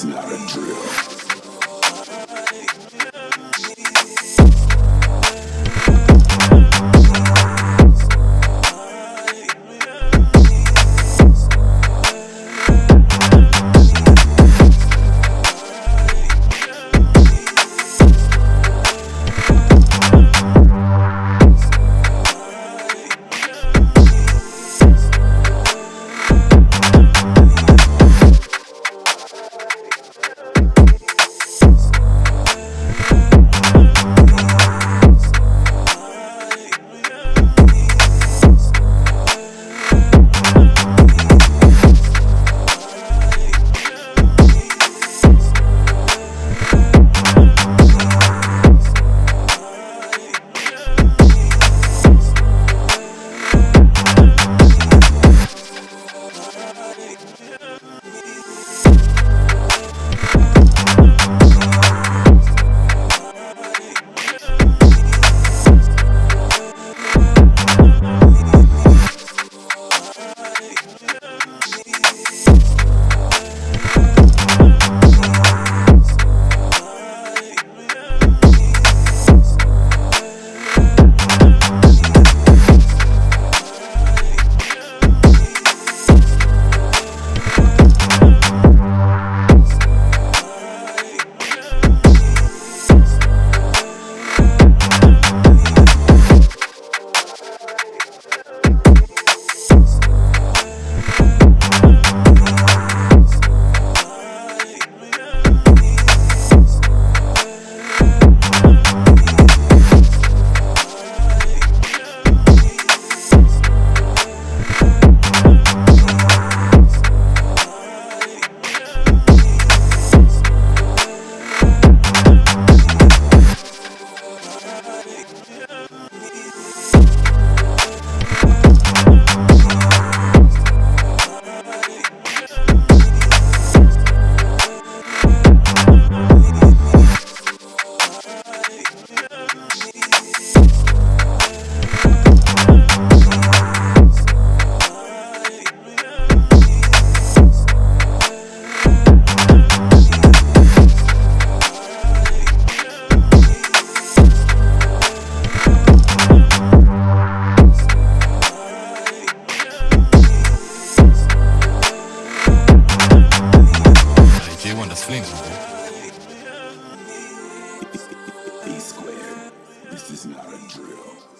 is not a drill. Gangster. E squared. This is not a drill.